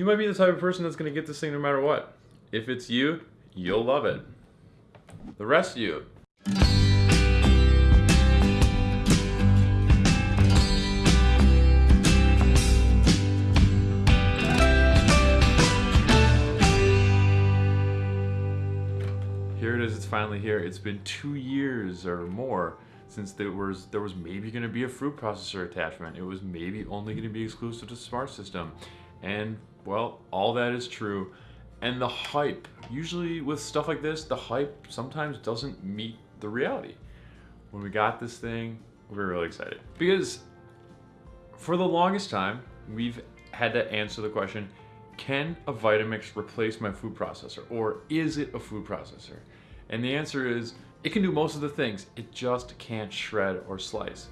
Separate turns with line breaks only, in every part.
You might be the type of person that's going to get this thing no matter what. If it's you, you'll love it. The rest of you, here it is it's finally here it's been two years or more since there was there was maybe going to be a fruit processor attachment it was maybe only going to be exclusive to smart system and well all that is true. And the hype usually with stuff like this the hype sometimes doesn't meet the reality. When we got this thing we were really excited. Because for the longest time we've had to answer the question can a Vitamix replace my food processor? Or is it a food processor? And the answer is it can do most of the things, it just can't shred or slice.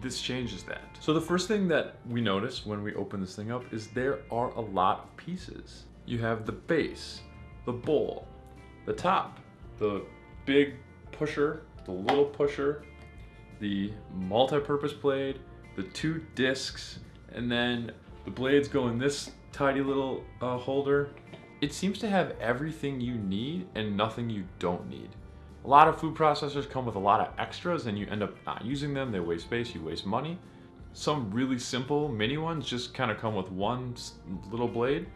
This changes that. So the first thing that we notice when we open this thing up is there are a lot of pieces. You have the base, the bowl, the top, the big pusher, the little pusher, the multi-purpose blade, the two discs, and then the blades go in this tidy little uh, holder. It seems to have everything you need and nothing you don't need. A lot of food processors come with a lot of extras and you end up not using them. They waste space, you waste money. Some really simple mini ones just kind of come with one little blade.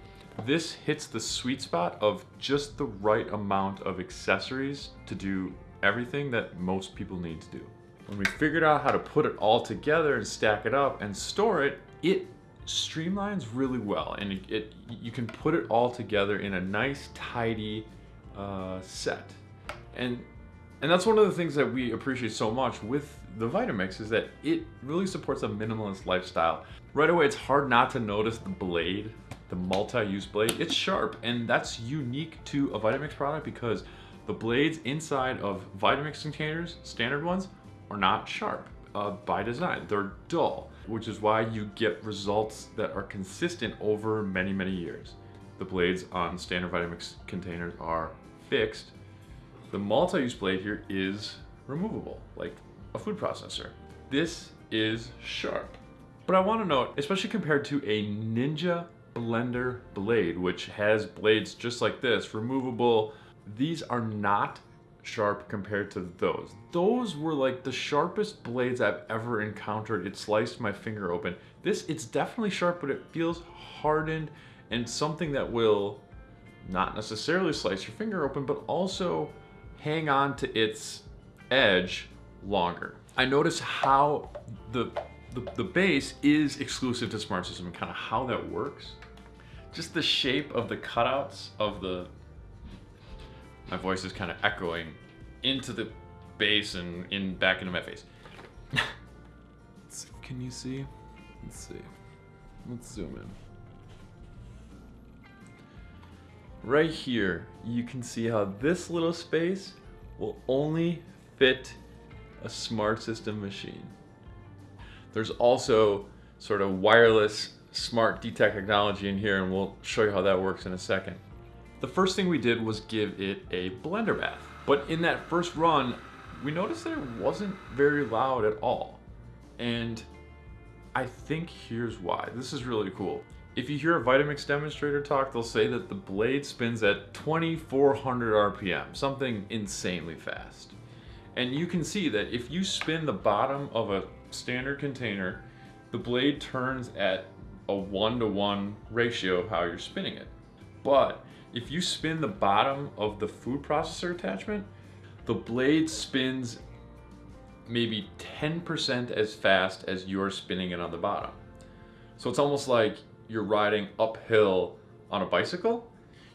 This hits the sweet spot of just the right amount of accessories to do everything that most people need to do. When we figured out how to put it all together and stack it up and store it, it streamlines really well and it, it, you can put it all together in a nice tidy uh, set and and that's one of the things that we appreciate so much with the Vitamix is that it really supports a minimalist lifestyle. Right away, it's hard not to notice the blade, the multi-use blade. It's sharp, and that's unique to a Vitamix product because the blades inside of Vitamix containers, standard ones, are not sharp uh, by design. They're dull, which is why you get results that are consistent over many, many years. The blades on standard Vitamix containers are fixed. The multi-use blade here is removable, like a food processor. This is sharp. But I want to note, especially compared to a Ninja Blender blade, which has blades just like this, removable, these are not sharp compared to those. Those were like the sharpest blades I've ever encountered. It sliced my finger open. This, it's definitely sharp, but it feels hardened and something that will not necessarily slice your finger open, but also hang on to its edge longer. I notice how the, the, the base is exclusive to Smart System and kind of how that works. Just the shape of the cutouts of the, my voice is kind of echoing into the base and in back into my face. Can you see? Let's see. Let's zoom in. Right here, you can see how this little space will only fit a smart system machine. There's also sort of wireless smart detect technology in here and we'll show you how that works in a second. The first thing we did was give it a blender bath. But in that first run, we noticed that it wasn't very loud at all. And I think here's why. This is really cool. If you hear a Vitamix demonstrator talk, they'll say that the blade spins at 2400 RPM, something insanely fast. And you can see that if you spin the bottom of a standard container, the blade turns at a one to one ratio of how you're spinning it. But if you spin the bottom of the food processor attachment, the blade spins maybe 10% as fast as you're spinning it on the bottom. So it's almost like you're riding uphill on a bicycle.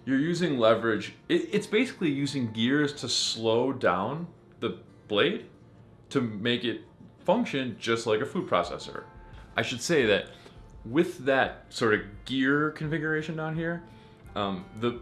You're using leverage. It, it's basically using gears to slow down the blade to make it function just like a food processor. I should say that with that sort of gear configuration down here, um, the,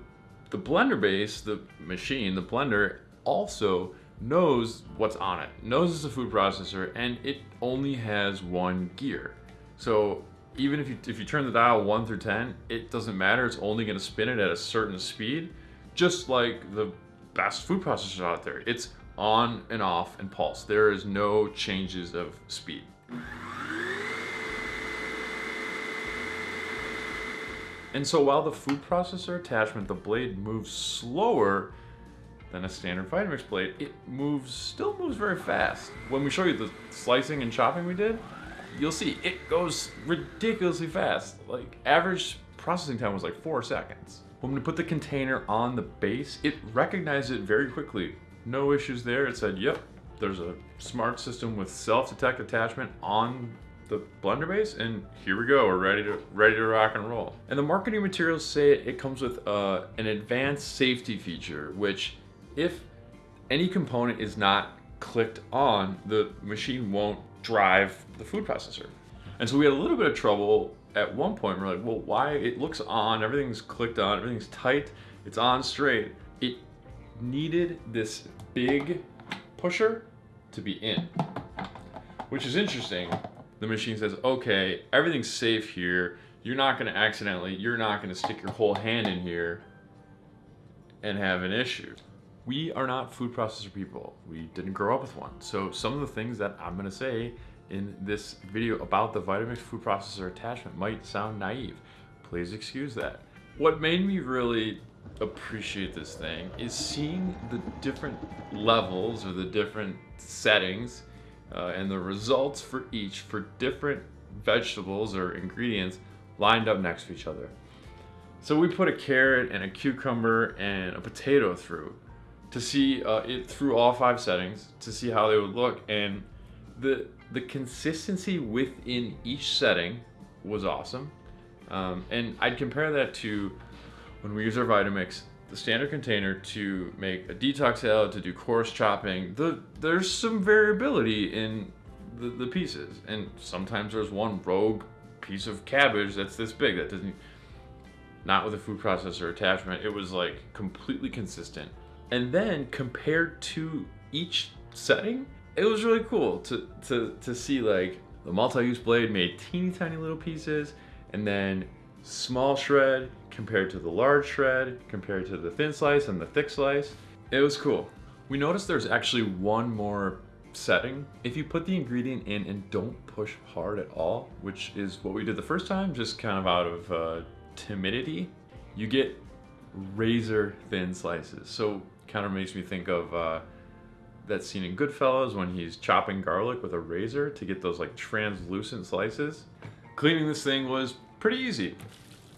the blender base, the machine, the blender also knows what's on it, knows it's a food processor, and it only has one gear. So even if you, if you turn the dial 1 through 10, it doesn't matter. It's only going to spin it at a certain speed, just like the best food processors out there. It's on and off and pulse. There is no changes of speed. And so while the food processor attachment, the blade moves slower than a standard Vitamix blade, it moves, still moves very fast. When we show you the slicing and chopping we did, you'll see it goes ridiculously fast. Like average processing time was like four seconds. When we put the container on the base, it recognized it very quickly. No issues there. It said, yep, there's a smart system with self-detect attachment on the blender base and here we go we're ready to ready to rock and roll and the marketing materials say it comes with uh, an advanced safety feature which if any component is not clicked on the machine won't drive the food processor. And so we had a little bit of trouble at one point. We're like well why? It looks on everything's clicked on everything's tight it's on straight. It needed this big pusher to be in which is interesting. The machine says, okay, everything's safe here. You're not going to accidentally, you're not going to stick your whole hand in here and have an issue. We are not food processor people. We didn't grow up with one. So some of the things that I'm to say in this video about the Vitamix food processor attachment might sound naive. Please excuse that. What made me really appreciate this thing is seeing the different levels or the different settings uh, and the results for each for different vegetables or ingredients lined up next to each other. So we put a carrot and a cucumber and a potato through to see uh, it through all five settings to see how they would look and the the consistency within each setting was awesome um, and I'd compare that to when we use our Vitamix the standard container to make a detox salad, to do coarse chopping, the, there's some variability in the, the pieces. And sometimes there's one rogue piece of cabbage that's this big that doesn't, not with a food processor attachment. It was like completely consistent. And then compared to each setting, it was really cool to, to, to see like the multi-use blade made teeny tiny little pieces and then small shred compared to the large shred, compared to the thin slice and the thick slice. It was cool. We noticed there's actually one more setting. If you put the ingredient in and don't push hard at all, which is what we did the first time, just kind of out of uh, timidity, you get razor thin slices. So kind of makes me think of uh, that scene in Goodfellas when he's chopping garlic with a razor to get those like translucent slices. Cleaning this thing was pretty easy.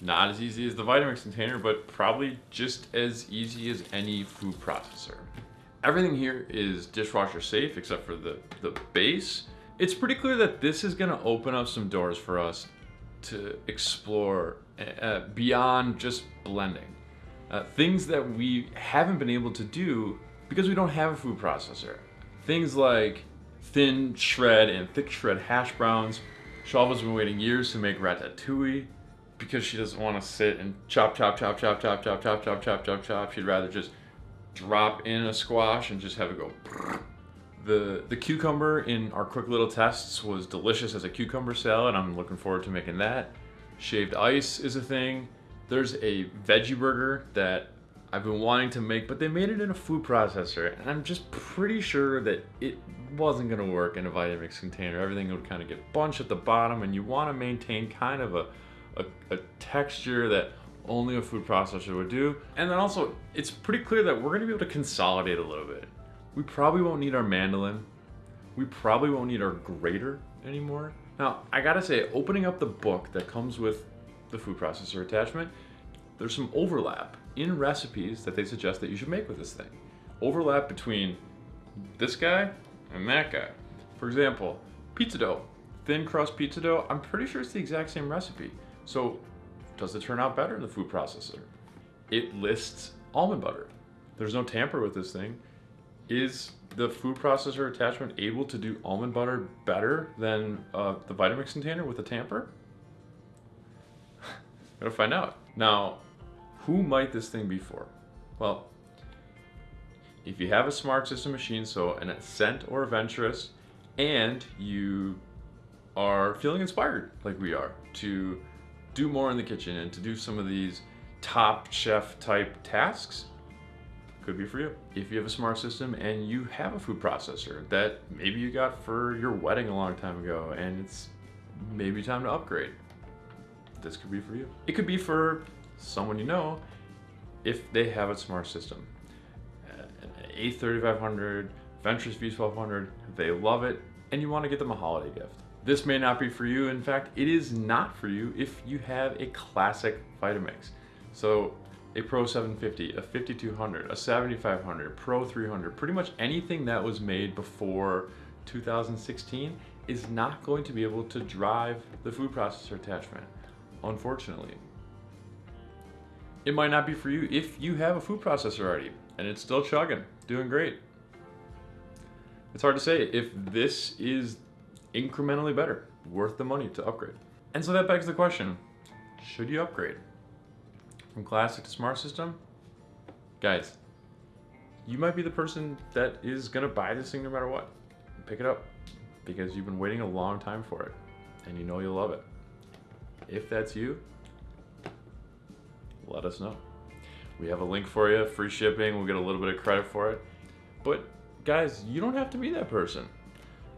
Not as easy as the Vitamix container, but probably just as easy as any food processor. Everything here is dishwasher safe except for the, the base. It's pretty clear that this is gonna open up some doors for us to explore uh, beyond just blending. Uh, things that we haven't been able to do because we don't have a food processor. Things like thin shred and thick shred hash browns. Shalva's been waiting years to make ratatouille because she doesn't want to sit and chop, chop, chop, chop, chop, chop, chop, chop, chop, chop, chop. She'd rather just drop in a squash and just have it go. The, the cucumber in our quick little tests was delicious as a cucumber salad. I'm looking forward to making that. Shaved ice is a thing. There's a veggie burger that I've been wanting to make, but they made it in a food processor, and I'm just pretty sure that it wasn't gonna work in a Vitamix container. Everything would kind of get bunched at the bottom, and you wanna maintain kind of a a, a texture that only a food processor would do. And then also, it's pretty clear that we're gonna be able to consolidate a little bit. We probably won't need our mandolin. We probably won't need our grater anymore. Now, I gotta say, opening up the book that comes with the food processor attachment, there's some overlap in recipes that they suggest that you should make with this thing. Overlap between this guy and that guy. For example, pizza dough. Thin crust pizza dough, I'm pretty sure it's the exact same recipe. So does it turn out better in the food processor? It lists almond butter. There's no tamper with this thing. Is the food processor attachment able to do almond butter better than uh, the Vitamix container with a tamper? Gotta find out. Now, who might this thing be for? Well, if you have a smart system machine, so an Ascent or a Venturist, and you are feeling inspired like we are to do more in the kitchen and to do some of these top chef type tasks could be for you. If you have a smart system and you have a food processor that maybe you got for your wedding a long time ago and it's maybe time to upgrade. This could be for you. It could be for someone you know if they have a smart system. Uh, An A3500, Venturist V1200, they love it, and you want to get them a holiday gift. This may not be for you. In fact, it is not for you if you have a classic Vitamix. So a Pro 750, a 5200, a 7500, Pro 300, pretty much anything that was made before 2016 is not going to be able to drive the food processor attachment, unfortunately. It might not be for you if you have a food processor already and it's still chugging, doing great. It's hard to say if this is incrementally better, worth the money to upgrade. And so that begs the question, should you upgrade? From classic to smart system? Guys, you might be the person that is gonna buy this thing no matter what. Pick it up because you've been waiting a long time for it and you know you'll love it. If that's you, let us know. We have a link for you, free shipping, we'll get a little bit of credit for it. But guys, you don't have to be that person.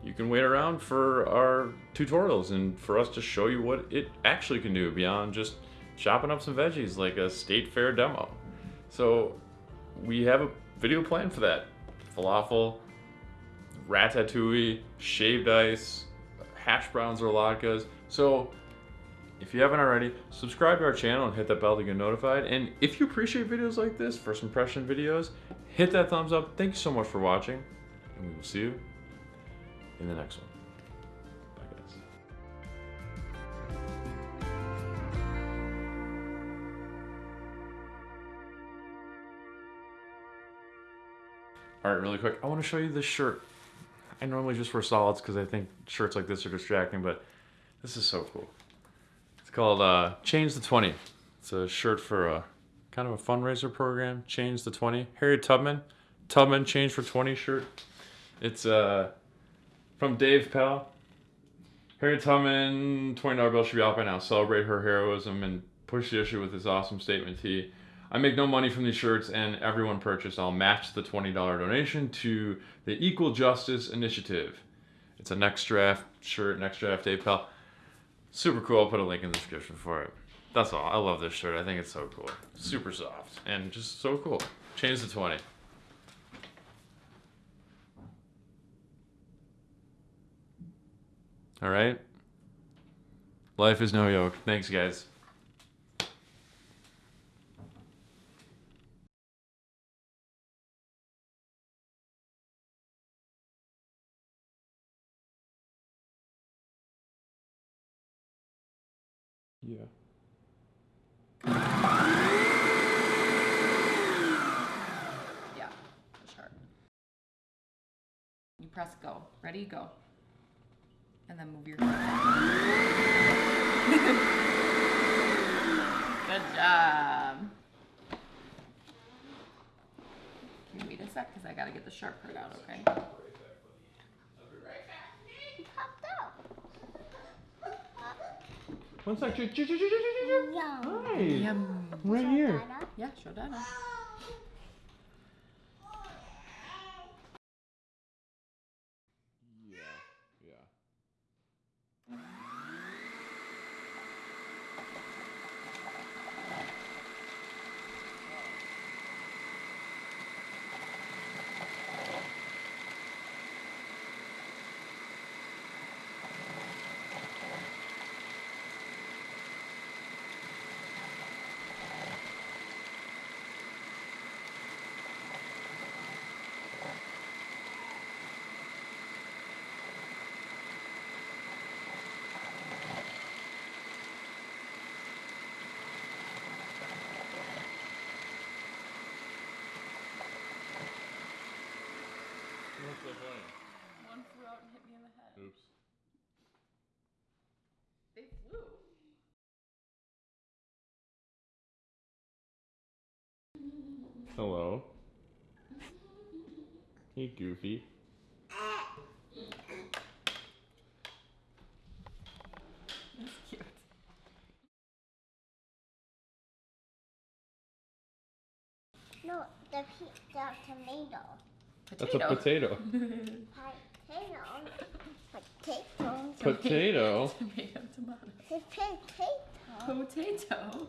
You can wait around for our tutorials and for us to show you what it actually can do beyond just chopping up some veggies like a state fair demo. So we have a video plan for that. Falafel, ratatouille, shaved ice, hash browns or latkes. So if you haven't already, subscribe to our channel and hit that bell to get notified. And if you appreciate videos like this, first impression videos, hit that thumbs up. Thank you so much for watching, and we will see you in the next one. Bye, guys. All right, really quick, I want to show you this shirt. I normally just wear solids because I think shirts like this are distracting, but this is so cool. Called uh, Change the 20. It's a shirt for a kind of a fundraiser program, Change the 20. Harriet Tubman, Tubman Change for 20 shirt. It's uh, from Dave Pell. Harriet Tubman, $20 bill should be out by now. Celebrate her heroism and push the issue with this awesome statement tee. I make no money from these shirts, and everyone purchased, I'll match the $20 donation to the Equal Justice Initiative. It's a next draft shirt, next draft Dave Pell. Super cool. I'll put a link in the description for it. That's all. I love this shirt. I think it's so cool. Super soft and just so cool. Change the 20. All right. Life is no yoke. Thanks, guys. Yeah.
Yeah, sure. You press go. Ready, go. And then move your Good job. Can you wait a sec? Because I gotta get the sharp part out, okay?
popped out.
One sec.
Yum.
Hi.
Yum.
Right here.
Yeah, show Dada.
Hello. Hey, Goofy.
That's cute.
No, the, the tomato.
That's a potato.
Potato. Potato.
Potato.
Tomato, tomato.
Potato.
Potato.